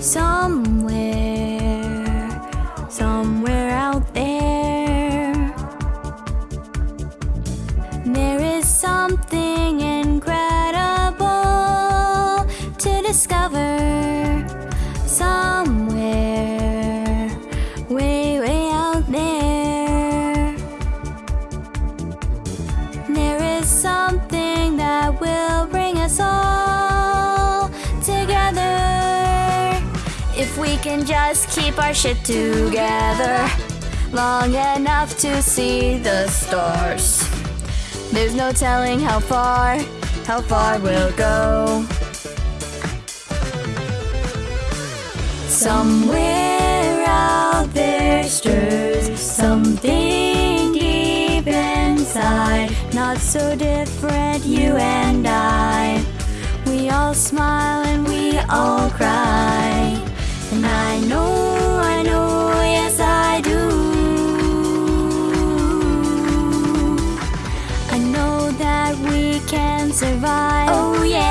somewhere, somewhere out there. There is something incredible to discover somewhere, way, way out there. There is something If we can just keep our shit together long enough to see the stars. There's no telling how far, how far we'll go. Somewhere out there stirs something deep inside. Not so different, you and I. We all smile and we all cry. We can survive. Oh yeah.